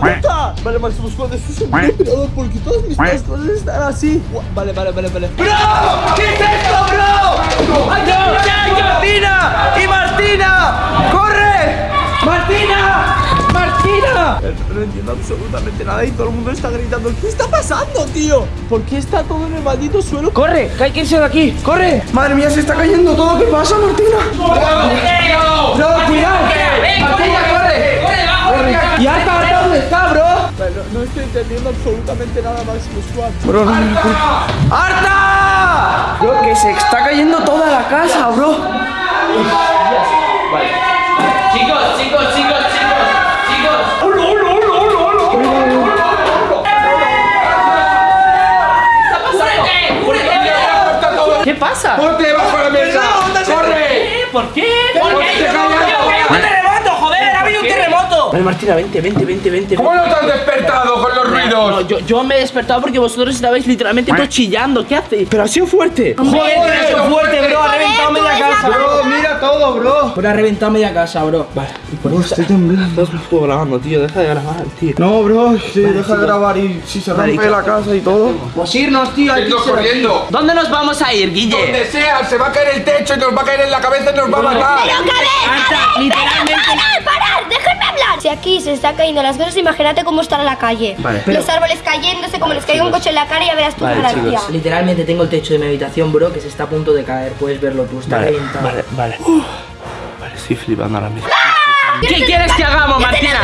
puta! Vale, Máximo Squad, esto es un operador porque todas mis cosas están así. Vale, vale, vale, vale. ¡Bro! ¿Qué es esto, bro? ¡Hay que luchar, Martina! ¡Y Martina! ¡Corre! ¡Martina! ¡Martina! No, no entiendo absolutamente nada y todo el mundo está gritando. ¿Qué está pasando, tío? ¿Por qué está todo en el maldito suelo? ¡Corre! ¡Que hay que irse de aquí! ¡Corre! ¡Madre mía, se está cayendo todo! ¿Qué pasa, Martina? ¡Bro, cuidado! ¡Martina, corre! ¡Corre! ¿Y Arta, Arta, dónde está, bro? No, no estoy entendiendo absolutamente nada, Máximo Squad. Bro, no, no, no. ¡Arta! Bro, que se está cayendo toda la casa, bro. Chicos, chicos, chicos, chicos, chicos. ¿Qué pasa? ¡Ponte bajo la mesa! ¡Corre! ¿Por qué? ¿Por qué te callas? ¡Un terremoto, joder! ¡Ha habido un terremoto! Vale, Martina, vente, vente, vente, vente. ¿Cómo no te has despertado con los No, ruidos? yo, yo me he despertado porque vosotros estabais literalmente todos chillando. ¿Qué hacéis? Pero ha sido fuerte. ¡Joder, ha sido fuerte, bro! ¡Ha reventado media casa! Bro, mira todo, bro. Pero ha reventado media casa, bro. Vale. Eso estoy temblando. Estás grabando, tío. Deja de grabar, tío. No, bro, sí, deja de grabar y si se rompe la casa y todo. Pues irnos, tío. hay que corriendo. ¿Dónde nos vamos a ir, Guille? Donde sea, se va a caer el techo y nos va a caer en la cabeza y nos va a matar. Literalmente. ¡Parar, parar! ¡Déjenme hablar! Si aquí se está cayendo las cosas, imagínate cómo estará la calle. Vale. Los árboles cayéndose, como les caiga un coche en la cara y ya verás tu Vale, garantía. chicos. Literalmente tengo el techo de mi habitación, bro, que se está a punto de caer. Puedes verlo tú, está reventado. Vale, vale. Vale, estoy flipando ahora mismo. ¿Qué quieres que hagamos, Martina?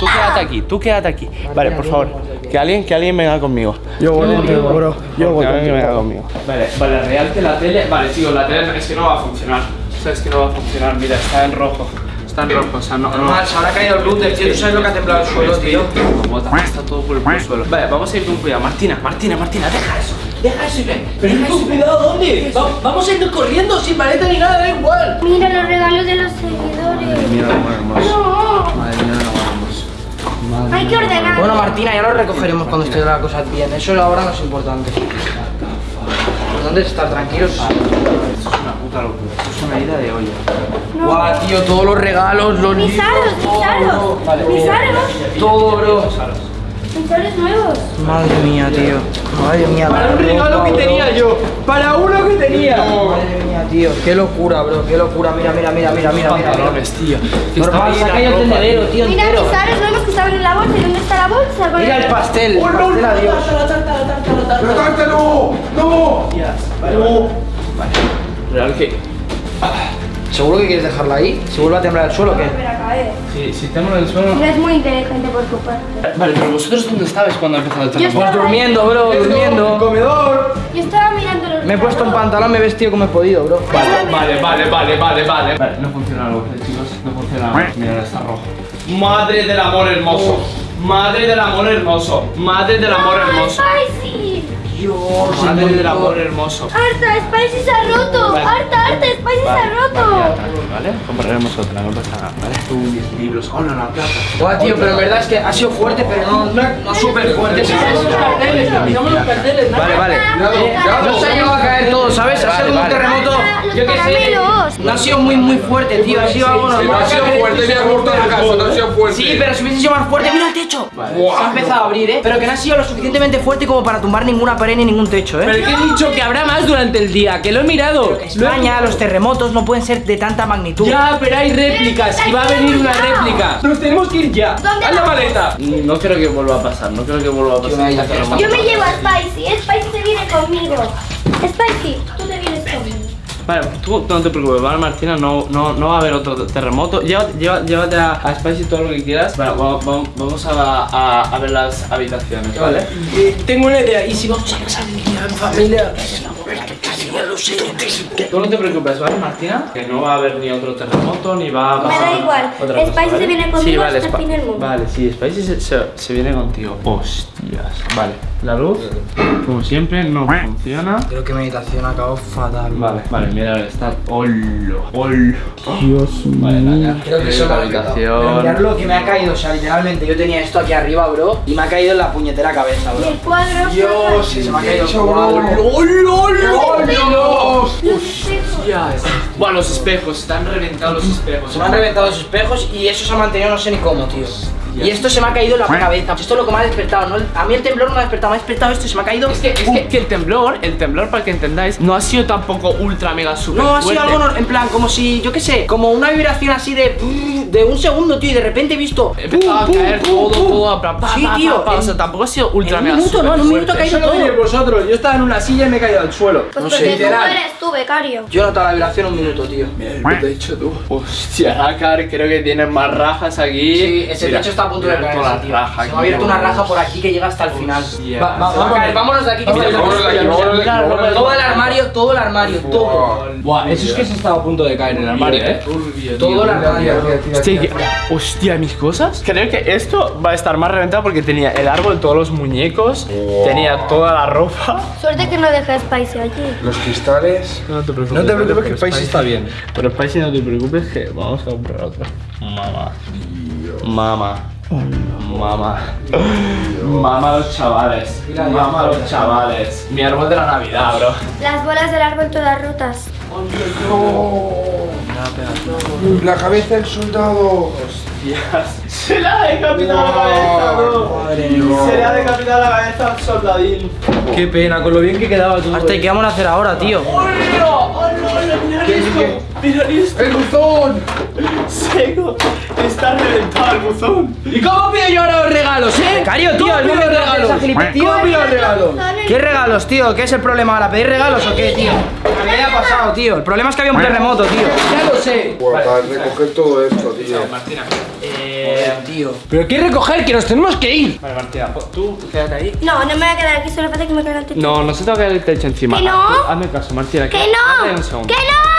Tú quédate aquí, tú quédate aquí. Vale, por favor. Que alguien, que alguien venga conmigo. Yo voy contigo, bro. Yo voy Que venga conmigo. Vale, vale, real que la tele. Vale, chicos, la tele es que no va a funcionar. O sea, es que no va a funcionar. Mira, está en rojo. Está en rojo, o sea, no. no. se habrá caído el router, tío. ¿Tú sabes lo que ha temblado el suelo, tío? Como está todo por el suelo. Vale, vamos a ir con cuidado. Martina, Martina, Martina, deja eso. Deja eso ven. Pero deja eso, cuidado, ¿dónde? Va- vamos a ir corriendo sin maleta ni nada, da igual. Mira los regalos de los seguidores. Mira. No, Madre mía, hermoso. hay que ordenar. Bueno, Martina, ya lo recogeremos cuando esté la cosa bien. Eso ahora no es importante. Lo importante es estar tranquilos. Esto es una puta locura. Esto es una ida de olla. Guau, tío, todos los regalos, los mis libros, aros, mis todo, aros. bro. Mis aros. Todo, bro. Aros nuevos. Madre mía, tío. Madre mía. Para la un regalo que tenía yo. Para uno que tenía. Madre mía, tío. Qué locura, bro. Qué locura. Mira, mira, mira, mira, mira. mira. Pantalones, tío. Normal, ahí se ha la caído el ropa, tendedero, tío, Mira mis aros nuevos que estaban en la bolsa. ¿Y dónde está la bolsa? Mira el pastel. El pastel, adiós. ¡Pero Dante, no! ¡No! Real que. ¿Seguro que quieres dejarla ahí? ¿Se vuelve a temblar el suelo o qué? Caer. Si, en el suelo. No es muy inteligente por tu parte. Vale, pero vosotros dónde estabais cuando empezó el Yo terremoto? estaba Durmiendo, bro, durmiendo. ¡Comedor! Yo estaba mirando los Me he puesto un pantalón, me he vestido como he podido, bro. Vale, vale, vale, vale, vale, vale. Vale, no funciona algo, chicos. No funciona. Mira, está rojo. Madre del amor hermoso. Madre del amor hermoso. Madre del amor hermoso. Dios, Madre del amor hermoso. Harta, Spicy se ha roto. Vale. Harta, harta, Spicy se ha roto. ¿Vale? Compraremos otra, no pasa nada, ¿vale? Tú, libros. Oh, no, no, plata. Guau, tío, pero en verdad es que ha sido fuerte, pero no, no, no súper fuerte. Los carteles, Vale, vale. Cuidado, No se ha llegado a caer todo, ¿sabes? Ha sido un terremoto, Los yo qué sé. No ha sido muy, muy fuerte, tío. Ha sido algo no normal. ha sido fuerte, ni ha gustado la casa, no ha sido fuerte. Sí, pero si hubiese sido más fuerte, mira el techo. Se ha empezado a abrir, ¿eh? Pero que no ha sido lo suficientemente fuerte como para tumbar ninguna pared ni ningún techo, ¿eh? Pero que he dicho que habrá más durante el día, que lo he mirado. España, los terremotos no pueden ser de tanta magnitud. Ya, pero hay réplicas y va a venir una réplica. Nos tenemos que ir ya. ¿Dónde Haz la maleta. No creo que vuelva a pasar, no creo que vuelva a pasar. Yo me llevo a Spicy. Spicy se viene conmigo. Spicy, tú te. Vale, tú no te preocupes, ¿vale, Martina? No, no, no va a haber otro terremoto. Llévate, lleva- llévate a, a Spicy todo lo que quieras. Vale, va- va- vamos a, a- a ver las habitaciones, ¿vale? Eh, tengo una idea. ¿Y si vamos a casa de mi familia? Tú no te preocupes, ¿vale, Martina? Que no va a haber ni otro terremoto, ni va a Me pasar da igual. cosa, Spicy se ¿vale? viene conmigo sí, vale, hasta el fin del mundo. Vale, sí, Spicy se, se- se viene contigo. Hostias. Vale, la luz, como siempre, no funciona. Creo que meditación acabó fatal. Vale, vale, mira, está. ¡Holo! ¡Holo! Dios mío. Vale, Naya. Creo que eso la me ha quitado. Pero habitación. mirad lo que me ha caído, o sea, literalmente yo tenía esto aquí arriba, bro, y me ha caído en la puñetera cabeza, Y el bro. cuadro. Dios, se me ha caído el cuadro. Espejos. Bueno, los espejos, están reventados los espejos. Se me han reventado los espejos y eso se ha mantenido no sé ni cómo, tío. Y esto se me ha caído en la cabeza. Esto es lo que me ha despertado. ¿no? A mí el temblor no me ha despertado, me ha despertado esto y se me ha caído. Es que, es que, que el temblor, el temblor, para que entendáis, no ha sido tampoco ultra mega super No, ha sido fuerte. algo en plan, como si, yo qué sé, como una vibración así de. de un segundo, tío, y de repente he visto. Empezaba a caer pum, todo, pum, todo, pa, Sí, pa, tío. pa, pa, o en- sea, tampoco ha sido ultra en un mega minuto, super no, en un minuto ha caído todo. vosotros. Yo estaba en una silla y me he caído al suelo. Pues No sé, tú literal. eres tú, becario. Yo he notado la vibración un minuto, tío. ¿Qué te he dicho tú? Hostia, Nácar, creo que tienen más rajas aquí. Sí, ese Mira, techo está a punto de caer. toda la raja Se aquí, me ha abierto una raja por aquí que llega hasta el final. Hostia. Va, va- va a caer, vámonos de aquí. que aquí, aquí, aquí. Todo el armario, todo el armario, todo. Buah, eso es que se estaba a punto de caer en el armario, eh. Todo el armario. Hostia, mis cosas. Creo que esto va a estar más reventado porque tenía el árbol, todos los muñecos, tenía toda la ropa. Suerte que no dejes Spicy allí. Los cristales. No te preocupes. No te preocupes que país está bien. Pero Spicy no te preocupes que vamos a comprar otro. Mamá. Mamá. Mamá. Mamá los chavales. Mamá los chavales. Mi árbol de la Navidad, bro. Las bolas del árbol todas rotas. La cabeza del soldado. Se le ha decapitado la cabeza, bro. Se le ha decapitado la cabeza al soldadín. Qué pena, con lo bien que quedaba todo. Hasta ¿y qué vamos a hacer ahora, tío? Esto. Mira esto. ¡El buzón! Seco. Está reventado el buzón. ¿Y cómo pido yo ahora los regalos, eh? Becario, tío, el de regalos? ¿Cómo pido regalos? ¿Qué regalos, tío? ¿Qué es el problema ahora? ¿Pedir regalos o qué, tío? ¿Qué ha pasado, tío? El problema es que había un terremoto, tío. Ya lo sé. Para recoger todo esto, tío. Martina. Eh, tío. Pero qué recoger, que nos tenemos que ir. Vale, Martina, tú quédate ahí. No, no me voy a quedar aquí, solo falta que me caiga el techo. No, no se te va a caer el techo encima. ¿Que no? Hazme caso, Martina. ¡Que no! segundo. ¡Que no!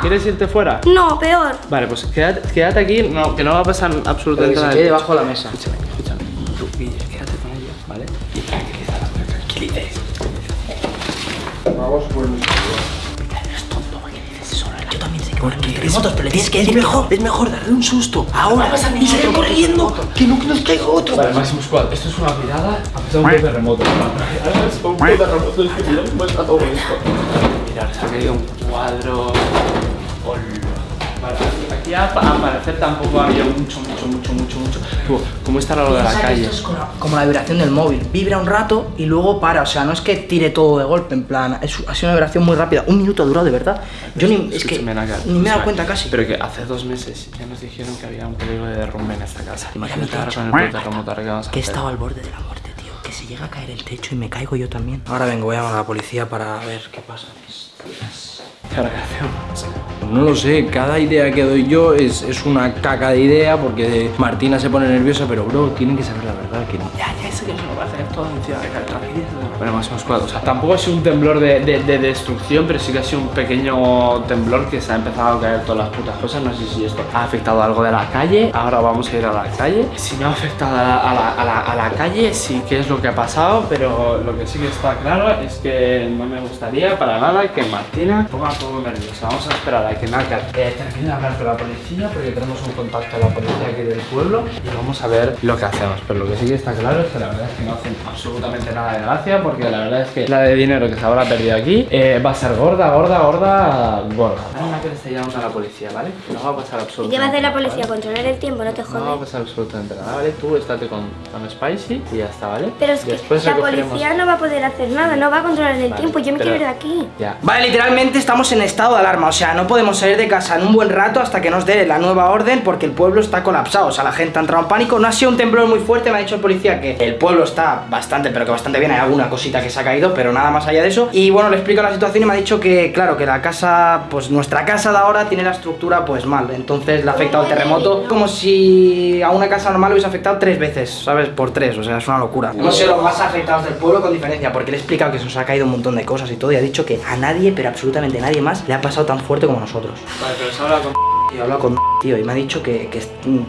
¿Quieres irte fuera? No, peor. Vale, pues quédate, quédate aquí, no, que no va a pasar absolutamente que se nada. quede debajo de la mesa. Escúchame, escúchame. Tú, Guille, quédate con ellos, ¿vale? Y tranquilízala, tranquilices. Vamos por Yo también sé que van a venir terremotos, pero le tienes que decir mejor. Es mejor darle un susto. Ahora y salir corriendo. Que no nos caiga otro. Vale, Máximo Squad, esto es una pirada. Ha pasado un terremoto. Ahora es un terremoto, es que mira cómo está todo esto. Mirad, se ha caído un cuadro. Hola. Vale, aquí a- al parecer tampoco había mucho, mucho, mucho, mucho, mucho. Tú, ¿Cómo está lo de la calle? esto es como la- como la vibración del móvil. Vibra un rato y luego para. O sea, no es que tire todo de golpe, en plan. Es, ha sido una vibración muy rápida. Un minuto ha durado, de verdad. Yo ni. Es que. Ni me he dado cuenta casi. Pero que hace dos meses ya nos dijeron que había un peligro de derrumbe en esta casa. Imagínate ahora con el terremoto que vamos a Que he estado al borde de la muerte, tío. Que se llega a caer el techo y me caigo yo también. Ahora vengo, voy a llamar a la policía para ver qué pasa. ¿Qué ahora qué hacemos? No lo sé, cada idea que doy yo es, es una caca de idea porque Martina se pone nerviosa, pero bro, tienen que saber la verdad que. Ya, ya sé que se lo va a hacer todo encima de cara, tranquilízate. Bueno, más o menos cuatro. O tampoco ha sido un temblor de, de- de destrucción, pero sí que ha sido un pequeño temblor que se ha empezado a caer todas las putas cosas. No sé si esto ha afectado algo de la calle. Ahora vamos a ir a la calle. Si no ha afectado a la, a la- a la- calle, sí que es lo que ha pasado, pero lo que sí que está claro es que no me gustaría para nada que Martina ponga todo nerviosa. Vamos a esperar a que Nácar eh, termine de hablar con la policía, porque tenemos un contacto a la policía aquí del pueblo y vamos a ver lo que hacemos. Pero lo que sí que está claro es que la verdad es que no hacen absolutamente nada de gracia, porque la verdad es que la de dinero que se habrá perdido aquí eh, va a ser gorda, gorda, gorda, gorda. Ahora que le está llamando a la policía, ¿vale? No va a pasar ¿Y absolutamente qué va a hacer la policía? ¿vale? Controlar el tiempo, no te No va a pasar absolutamente nada, ¿vale? Tú estate con, con Spicy y ya está, ¿vale? Pero es que Después la recogeremos- policía no va a poder hacer nada, no va a controlar el Vale, tiempo. Yo me pero- quiero ir de aquí. Ya. Vale, literalmente estamos en estado de alarma, o sea, no podemos salir de casa en un buen rato hasta que nos dé la nueva orden porque el pueblo está colapsado, o sea, la gente ha entrado en pánico, no ha sido un temblor muy fuerte, me ha dicho el policía que el pueblo está bastante, pero que bastante bien, hay alguna cosita que se ha caído, pero nada más allá de eso, y bueno, le explico la situación y me ha dicho que, claro, que la casa, pues nuestra casa de ahora tiene la estructura pues mal, entonces le ha afectado el terremoto como si a una casa normal hubiese afectado tres veces, ¿sabes? Por tres, o sea, es una locura. Hemos sido los más afectados del pueblo con diferencia, porque le he explicado que se nos ha caído un montón de cosas y todo, y ha dicho que a nadie, pero absolutamente nadie más, le ha pasado tan fuerte como nosotros. Vale, pero se habla con... Tío, he hablado con tío y me ha dicho que, que,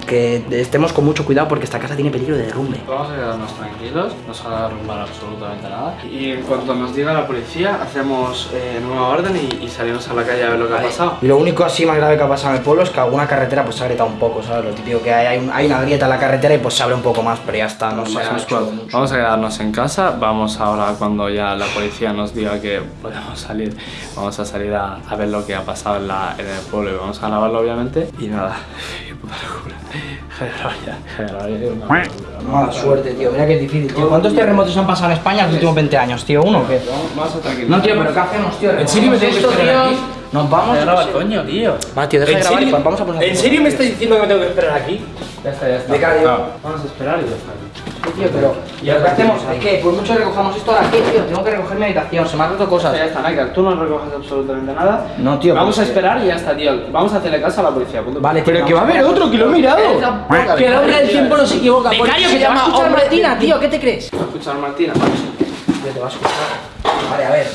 que estemos con mucho cuidado porque esta casa tiene peligro de derrumbe. Vamos a quedarnos tranquilos, no se va a derrumbar absolutamente nada. Y en cuanto nos diga la policía, hacemos eh, nueva orden y, y salimos a la calle a ver lo que ha pasado. Y lo único así más grave que ha pasado en el pueblo es que alguna carretera pues se ha agrietado un poco, ¿sabes? Lo típico que hay, hay, un- hay una grieta en la carretera y pues se abre un poco más, pero ya está, no se ha Máximo hecho Squad, mucho. Vamos a quedarnos en casa, vamos ahora cuando ya la policía nos diga que podemos salir, vamos a salir a, a ver lo que ha pasado en, la, en el pueblo y vamos a grabarlo obviamente y nada, qué puta locura. Mala suerte, tío. Mira que es difícil, tío. ¿Cuántos terremotos han pasado en España en los últimos 20 años, tío? ¿Uno o qué? No, tío, pero ¿qué hacemos, tío? ¿En serio me tengo que esto, esperar tío? aquí? Nos vamos. Graba, coño, tío. Va, tío, deja de ¿En grabar y vamos a poner. ¿En serio me estás diciendo que me tengo que esperar aquí? Ya está, ya está. De cara, tío. Vamos a esperar y ya está. Sí, tío, pero. ¿Y ahora qué hacemos? Es que, por mucho que recojamos esto ahora, ¿qué, tío? Tengo que recoger mi habitación, se me han roto cosas. Ya está, Naika, tú no recoges absolutamente nada. No, tío, Vamos a esperar y ya está, tío. Vamos a hacerle caso a la policía. punto. Vale, tío, Pero que va a haber otro, que lo he mirado. Que el hombre del tiempo no se equivoca. Becario, que se te va a llama escuchar Martina, tío, ¿qué te crees? ¿Va a escuchar Martina? Tío, te va a escuchar. Vale, a ver.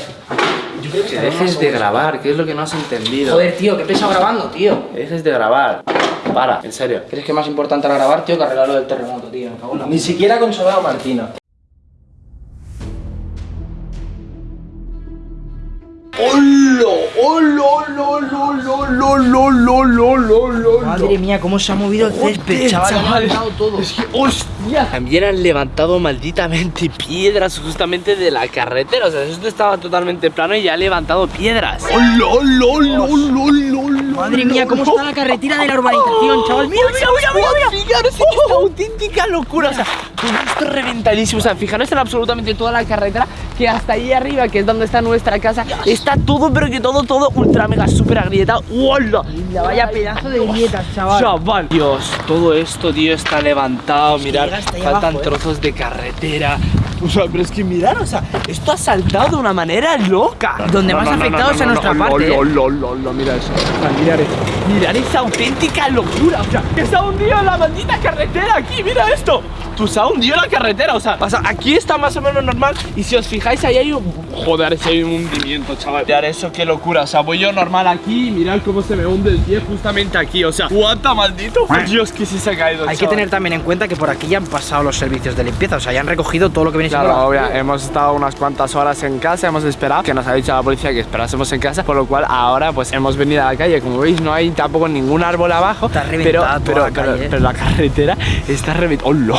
Que dejes de grabar, que es lo que no has entendido. Joder, tío, qué pesado grabando, tío. Dejes de grabar. Para, en serio. ¿Crees que es más importante grabar, tío, que arreglar lo del terremoto, tío? Ni siquiera ha consolado a Madre mía, cómo se ha movido el césped, chaval. Ha levantado todo. También han levantado malditamente piedras justamente de la carretera. O sea, esto estaba totalmente plano y ya ha levantado piedras. Madre mía, cómo está la carretera de la urbanización, chaval. Mira, mira, mira, mira. mira. Fijaros en esta auténtica locura. O sea, todo esto reventadísimo. O sea, fijaros en absolutamente toda la carretera que hasta ahí arriba, que es donde está nuestra casa, está todo, pero que todo, todo ultra mega super agrietado. ¡Hola! Vaya pedazo de grietas, chaval. Chaval, Dios, todo esto, tío, está levantado. Hasta ahí faltan abajo, ¿eh? trozos de carretera. O sea, pero es que mirad, o sea, esto ha saltado de una manera loca. Donde más afectados es a nuestra parte, mira eso. O sea, mirad esto. Mirad esa auténtica locura. O sea, que se ha hundido la maldita carretera aquí, mira esto. Tú se ha hundido la carretera, o sea, pasa, aquí está más o menos normal. Y si os fijáis, ahí hay un. Joder, si hay un hundimiento, chaval. Mirad eso, qué locura. O sea, voy yo normal aquí y mirad cómo se me hunde el pie justamente aquí. O sea, cuánta maldito. Dios, que sí se ha caído. Hay que tener también en cuenta que por aquí ya han pasado los servicios de limpieza, o sea, ya han recogido todo lo que viene siendo Claro, la- obvia, hemos estado unas cuantas horas en casa, hemos esperado, que nos ha dicho la policía que esperásemos en casa, por lo cual ahora pues hemos venido a la calle, como veis no hay tampoco ningún árbol abajo, Está pero, la ¿eh? pero la carretera está reventada. ¡Hola!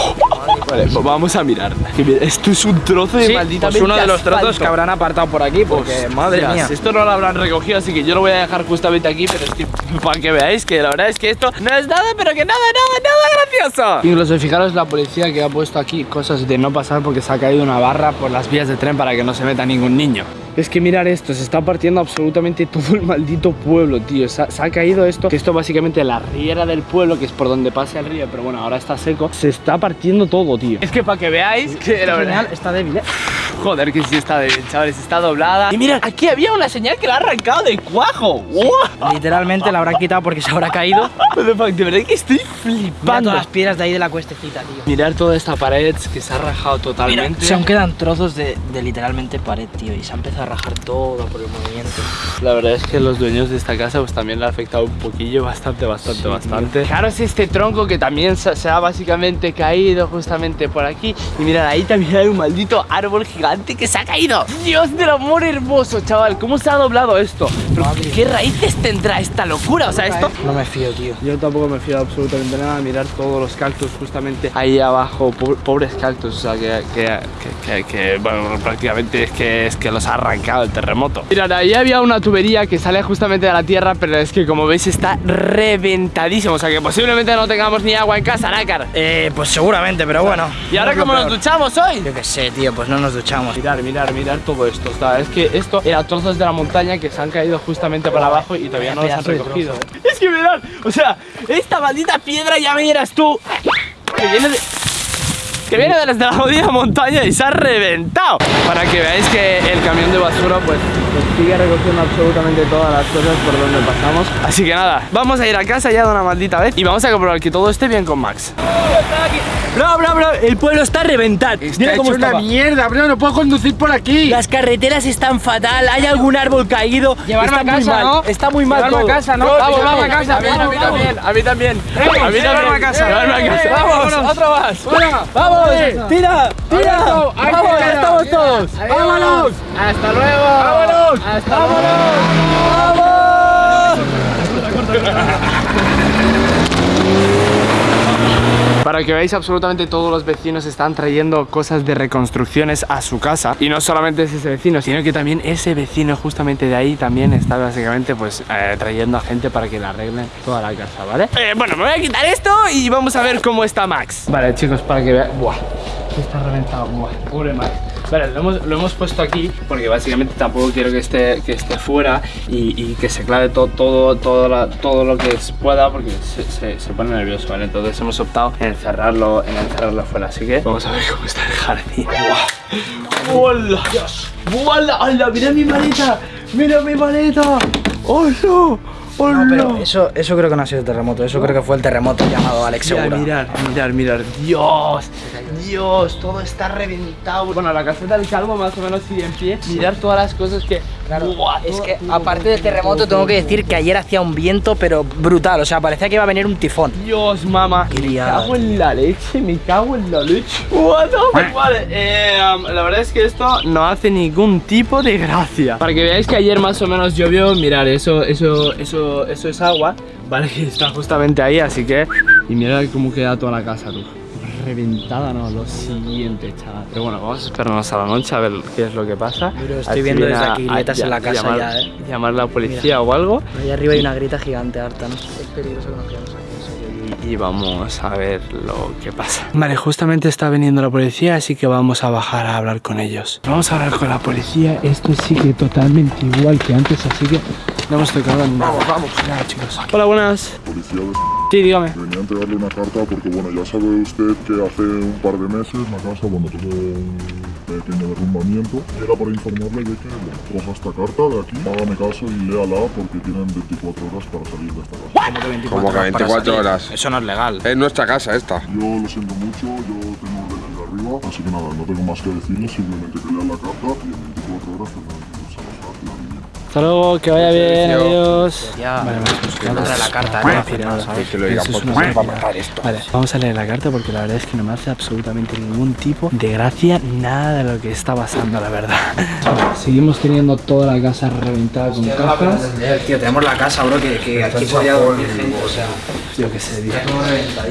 Vale, pues vamos a mirar. Esto es un trozo de Sí, maldita pues uno de los trozos que habrán apartado por aquí, porque madre mía. Esto no lo habrán recogido, así que yo lo voy a dejar justamente aquí, pero es que para que veáis que la verdad es que esto no es nada, pero que nada, nada, nada gracioso. Incluso fijaros la policía que ha puesto aquí cosas de no pasar porque se ha caído una barra por las vías de tren para que no se meta ningún niño. Es que mirar esto, se está partiendo absolutamente todo el maldito pueblo, tío. Se ha, se ha caído esto, que esto básicamente la riera del pueblo, que es por donde pasa el río, pero bueno, ahora está seco. Se está partiendo todo, tío. Es que para que veáis que la verdad... está débil, ¿eh? Joder, que sí está débil, chavales, está doblada. Y mira, aquí había una señal que la ha arrancado de cuajo. ¡Wow! Literalmente la habrán quitado porque se habrá caído. De verdad que estoy Mira flipando. todas las piedras de ahí de la cuestecita, tío. Mirar toda esta pared que se ha rajado Mira, totalmente. se aún quedan trozos de, de literalmente pared, tío, y se ha empezado a rajar todo por el movimiento. La verdad es que los dueños de esta casa pues también le ha afectado un poquillo, bastante, bastante, bastante. Fijaros este tronco que también se, se ha básicamente caído justamente por aquí. Y mirad, ahí también hay un maldito árbol gigante que se ha caído. Dios del amor hermoso, chaval, ¿cómo se ha doblado esto? Pero, ¿Qué raíces tendrá esta locura? O sea, esto... No me fío, tío. Yo tampoco me fío absolutamente nada. Mirar todos los cactus justamente ahí abajo, po- pobres cactus, o sea que, que, que- que- que, bueno, prácticamente es que es que los ha arrancado el terremoto. Mirad, ahí había una tubería que sale justamente de la tierra, pero es que como veis está reventadísimo, o sea que posiblemente no tengamos ni agua en casa, Nácar. Eh, pues seguramente, pero bueno. ¿Y ahora cómo nos duchamos hoy? Yo qué sé, tío, pues no nos duchamos. Mirar, mirar, mirar todo esto. O sea, es que esto era trozos de la montaña que se han caído justamente para abajo y todavía no los han recogido. Es que o sea, esta maldita piedra ya miras tú que viene de. Que viene desde la jodida montaña y se ha reventado. Para que veáis que el camión de basura, pues, pues sigue recogiendo absolutamente todas las cosas por donde pasamos. Así que nada, vamos a ir a casa ya de una maldita vez y vamos a comprobar que todo esté bien con Max. Bro, bro, bro, el pueblo está reventado. Mira cómo una estaba. mierda, bro, no puedo conducir por aquí. Las carreteras están fatal, hay algún árbol caído. Llevarme está a muy casa, mal, ¿no? Está muy mal Llevarme a casa, ¿no? Bro, Vamos, vamos, a casa, A mí, a también, a mí también. A mí también. llevarme a casa. Llevarme a casa. Vamos, otro más. Vamos, tira, tira. Vamos, ya estamos todos. ¡Vámonos! ¡Hasta luego! ¡Vámonos! ¡Hasta luego! Para que veáis, absolutamente todos los vecinos están trayendo cosas de reconstrucciones a su casa. Y no solamente es ese vecino, sino que también ese vecino justamente de ahí también está básicamente pues eh, trayendo a gente para que le arreglen toda la casa, ¿vale? Eh, bueno, me voy a quitar esto y vamos a ver cómo está Max. Vale, chicos, para que vean... Buah, está reventado, buah, pobre Max. Vale, lo hemos, lo hemos puesto aquí porque básicamente tampoco quiero que esté, que esté fuera y, y que se clave todo, todo, todo, la- todo lo que pueda porque se, se- se pone nervioso, ¿vale? Entonces hemos optado en encerrarlo, en encerrarlo fuera, así que vamos a ver cómo está el jardín. ¡Hola! ¡Hola! ¡Hola! ¡Mira mi maleta! ¡Mira mi maleta! ¡Hola! ¡Hola! No, pero eso, eso creo que no ha sido terremoto, eso creo que fue el terremoto llamado Alex Mira, Segura. mirar, mirar, mirar. Dios, Dios, todo está reventado. Bueno, la caseta del calvo más o menos sigue en pie. Mirar todas las cosas que. Buah, Es todo- que aparte del terremoto tengo que decir que ayer hacía un viento pero brutal, o sea, parecía que iba a venir un tifón. Dios, mamá. Me cago en la leche, me cago en la leche. What the fuck? Vale, eh, um, la verdad es que esto no hace ningún tipo de gracia. Para que veáis que ayer más o menos llovió, mirar, eso, eso, eso, eso es agua. Vale, que está justamente ahí, así que. Y mira cómo queda toda la casa, tú. Reventada, no, lo siguiente, chaval. Pero bueno, vamos a esperarnos a la noche a ver qué es lo que pasa. Pero estoy viendo desde a- aquí grietas en la casa llamar, ya, eh. Llamar a la policía o algo. Ahí arriba hay una grita gigante harta, no sé, es peligroso que nos quedemos aquí. y vamos a ver lo que pasa. Vale, justamente está viniendo la policía, así que vamos a bajar a hablar con ellos. Vamos a hablar con la policía. Esto sigue totalmente igual que antes, así que no hemos tocado nada. Vamos, vamos. Nada, chicos. Hola, buenas. Policía de... Sí, dígame. Venía a entregarle una carta porque, bueno, ya sabe usted que hace un par de meses la casa, bueno, tuvo un pequeño derrumbamiento. Y era para informarle de que, bueno, coja esta carta de aquí, hágame caso y léala porque tienen 24 horas para salir de esta casa. Como que 24 horas. Eso no es legal. Es nuestra casa esta. Yo lo siento mucho, yo tengo órdenes de arriba, así que nada, no tengo más que decirle, simplemente que lea la carta y en 24 horas tendrán Hasta luego, que vaya bien, adiós. Ya, Vale, vamos, pues, contra vamos. la carta, a. Vale, vamos a leer la carta porque la verdad es que no me hace absolutamente ningún tipo de gracia nada de lo que está pasando, la verdad. Seguimos teniendo toda la casa reventada con cajas. Tío, tenemos la casa, bro, que, que aquí podría dormir gente, o sea... Yo qué sé, tío.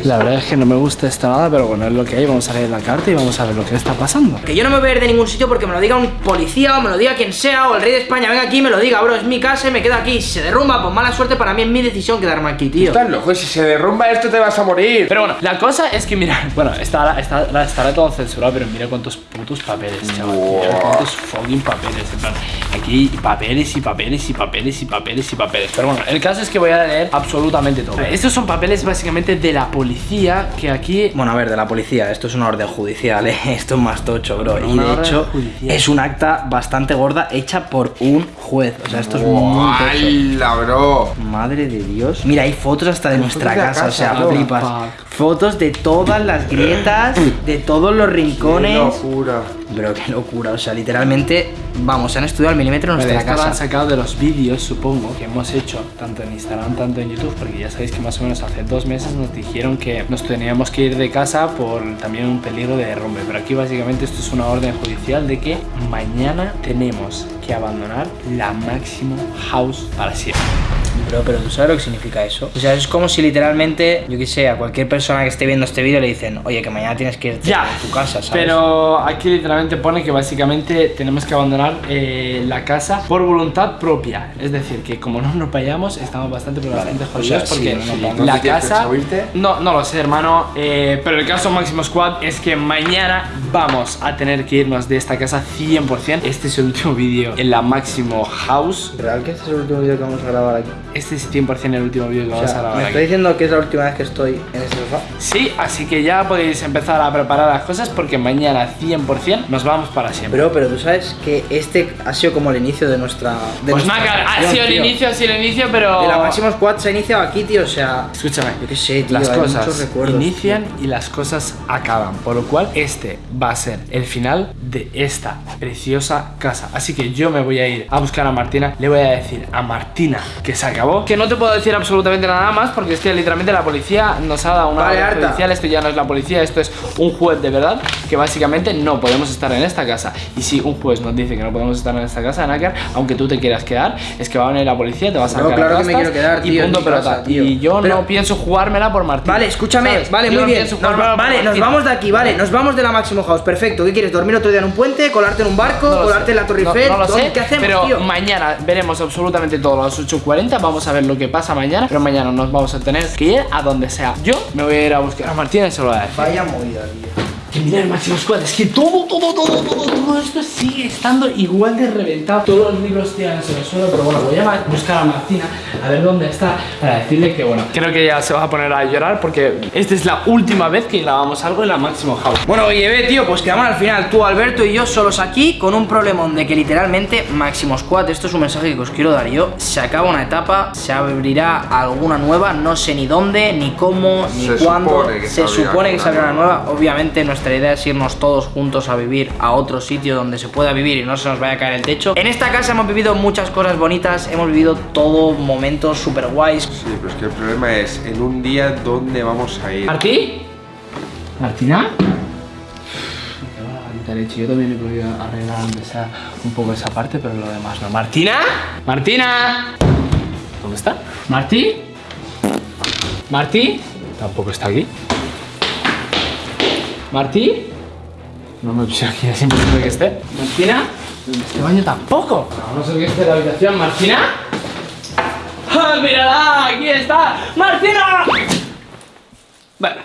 La verdad es que no me gusta esto nada, pero bueno, es lo que hay. Vamos a leer la carta y vamos a ver lo que está pasando. Que yo no me voy a ir de ningún sitio porque me lo diga un policía o me lo diga quien sea o el rey de España venga aquí y me lo diga, bro, es mi casa y me quedo aquí. Si se derrumba, pues mala suerte para mí es mi decisión quedarme aquí, tío. Estás loco, si se derrumba esto te vas a morir. Pero bueno, la cosa es que mira, bueno, estará, estará, estará todo censurado, pero mira cuántos putos papeles, chaval. Mira cuántos fucking papeles. En plan, aquí hay papeles y papeles y papeles y papeles y papeles. Pero bueno, el caso es que voy a leer absolutamente todo. Estos son papeles básicamente de la policía que aquí. Bueno, a ver, de la policía, esto es una orden judicial, ¿eh? esto es más tocho, bro. Y una de orden hecho, judicial. es un acta bastante gorda hecha por un juez. O sea, esto es muy tocho. ¡Hala, bro! Madre de Dios. Mira, hay fotos hasta de nuestra casa, o sea, flipas. Fotos de todas las grietas, de todos los ¡Qué rincones. locura! Pero qué locura, o sea, literalmente, vamos, han estudiado al milímetro Vale, nuestra esto lo han casa. sacado de los vídeos, supongo, que hemos hecho tanto en Instagram, tanto en YouTube, porque ya sabéis que más o menos hace dos meses nos dijeron que nos teníamos que ir de casa por también un peligro de derrumbe. Pero aquí básicamente esto es una orden judicial de que mañana tenemos que abandonar la Máximo House para siempre. Bro, pero ¿tú sabes lo que significa eso? O sea, es como si literalmente, yo qué sé, a cualquier persona que esté viendo este vídeo le dicen, oye, que mañana tienes que irte Ya, a tu casa, ¿sabes? Pero aquí literalmente pone que básicamente tenemos que abandonar eh, la casa por voluntad propia. Es decir, que como no nos vayamos, estamos bastante, pero bastante jodidos sea, porque sí, sí, la ¿no te tienes casa. No, no lo sé, hermano. eh, pero el caso Máximo Squad es que mañana vamos a tener que irnos de esta casa 100%. Este es el último vídeo en la Máximo House. ¿Real que este es el último vídeo que vamos a grabar aquí? Este es 100% el último vídeo que O vamos a grabar me está diciendo que es la última vez que estoy en este sofá. Sí, así que ya podéis empezar a preparar las cosas porque mañana 100% nos vamos para siempre. Bro, pero tú sabes que este ha sido como el inicio de nuestra. De Pues nuestra nada, ha sido el tío. inicio, ha sido el inicio, pero. De la Máximo Squad se ha iniciado aquí, tío, o sea. Escúchame, Yo qué sé, tío, las cosas inician y las cosas acaban, por lo cual este va a ser el final de esta preciosa casa. Así que yo me voy a ir a buscar a Martina, le voy a decir a Martina que se acabó acabó. Que no te puedo decir absolutamente nada más porque es que literalmente la policía nos ha dado una Vale, orden judicial. Esto ya no es la policía, esto es un juez de verdad que básicamente no podemos estar en esta casa. Y si un juez nos dice que no podemos estar en esta casa, Nácar, aunque tú te quieras quedar, es que va a venir la policía, te va a sacar No, claro que me quiero quedar, y tío, en punto pelota. Y yo Pero- no pienso jugármela por Martín. Vale, escúchame, ¿sabes? vale, Yo muy no bien. Nos va- vale, nos vamos de aquí, vale, nos vamos de la Máximo House. Perfecto. ¿Qué quieres? ¿Dormir otro día en un puente? ¿Colarte en un barco? No ¿Colarte sé. en la Torre Eiffel? No, lo ¿Dónde- sé, ¿Qué hacemos, pero tío? mañana veremos absolutamente todo a las 8.40. Vamos a ver lo que pasa mañana. Pero mañana nos vamos a tener que ir a donde sea. Yo me voy a ir a buscar a Martín y se lo voy a decir. Vaya movida, tío. Que el máximo squad, es que todo, todo, todo, todo, todo esto sigue estando igual de reventado. Todos los libros tiran en el suelo, pero bueno, voy a buscar a Martina a ver dónde está para decirle que bueno, creo que ya se va a poner a llorar porque esta es la última vez que grabamos algo en la máximo house. Bueno, oye, ve, tío, pues quedamos al final tú, Alberto y yo solos aquí con un problemón de que literalmente Máximo Squad, esto es un mensaje que os quiero dar yo, se acaba una etapa, se abrirá alguna nueva, no sé ni dónde, ni cómo, ni Se cuándo. supone se supone que se abrirá una nueva. Obviamente nuestra idea es irnos todos juntos a vivir a otro sitio donde se pueda vivir y no se nos vaya a caer el techo. En esta casa hemos vivido muchas cosas bonitas, hemos vivido todo momentos super guays. Sí, pero es que el problema es en un día dónde vamos a ir. ¿Martí? ¿Martina? Yo también he podido arreglar un poco esa parte, pero lo demás no. ¿Martina? ¿Martina? ¿Dónde está? ¿Martí? ¿Martí? Tampoco está aquí. ¿Martí? No me puse aquí, imposible que esté. ¿Martina? Este baño tampoco. A no ser que esté la habitación. ¿Martina? ¡Ah, mírala! ¡Aquí está! ¡Martina! Bueno,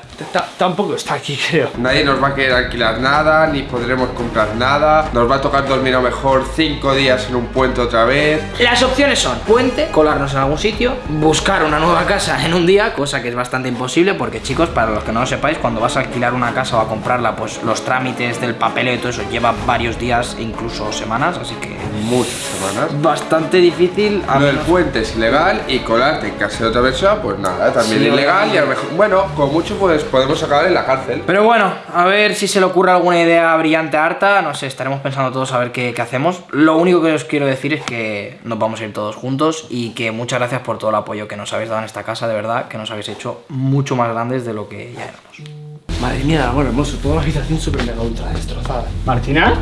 tampoco está aquí, creo. Nadie nos va a querer alquilar nada, ni podremos comprar nada. Nos va a tocar dormir a lo mejor cinco días en un puente otra vez. Las opciones son puente, colarnos en algún sitio, buscar una nueva casa en un día, cosa que es bastante imposible porque chicos, para los que no lo sepáis, cuando vas a alquilar una casa o a comprarla, pues los trámites del papeleo y todo eso lleva varios días e incluso semanas, así que Muchas semanas. bastante difícil. A Lo del puente es ilegal y colarte en casa de otra persona, pues nada, también Sí, ilegal y a lo mejor, bueno, con mucho pues podemos acabar en la cárcel. Pero bueno, a ver si se le ocurre alguna idea brillante a Arta, no sé, estaremos pensando todos a ver qué, qué hacemos. Lo único que os quiero decir es que nos vamos a ir todos juntos y que muchas gracias por todo el apoyo que nos habéis dado en esta casa, de verdad, que nos habéis hecho mucho más grandes de lo que ya éramos. Madre mía, bueno, hermoso, toda la habitación súper mega ultra destrozada. ¿Martina?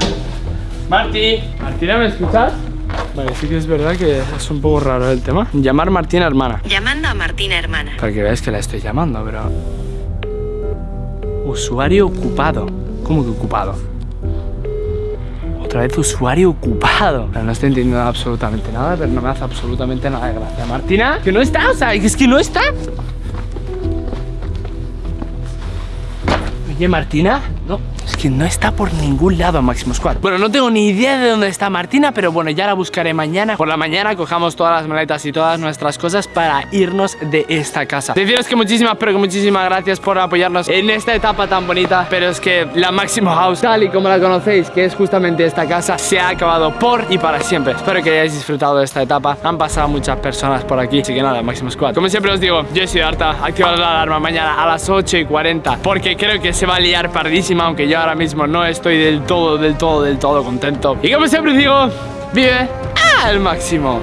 Marti, ¿Martina me escuchas? Vale, sí que es verdad que es un poco raro el tema. Llamar Martina hermana. Llamando a Martina Hermana. Para que veáis que la estoy llamando, pero... Usuario ocupado. ¿Cómo que ocupado? Otra vez usuario ocupado. Pero no estoy entendiendo absolutamente nada, pero no me hace absolutamente nada de gracia. ¿Martina? ¿Que no está? O sea, es que no está. Oye, Martina, no, es que no está por ningún lado Máximo Squad. Bueno, no tengo ni idea de dónde está Martina, pero bueno, ya la buscaré mañana. Por la mañana cojamos todas las maletas y todas nuestras cosas para irnos de esta casa. Deciros que muchísimas, pero que muchísimas gracias por apoyarnos en esta etapa tan bonita. Pero es que la Máximo House, tal y como la conocéis, que es justamente esta casa, se ha acabado por y para siempre. Espero que hayáis disfrutado de esta etapa. Han pasado muchas personas por aquí, así que nada, Máximo Squad. Como siempre os digo, yo soy Arta, activad la alarma mañana a las 8 y 40, porque creo que se va a liar pardísima, aunque ahora mismo no estoy del todo, del todo, del todo contento. Y como siempre digo, vive al máximo.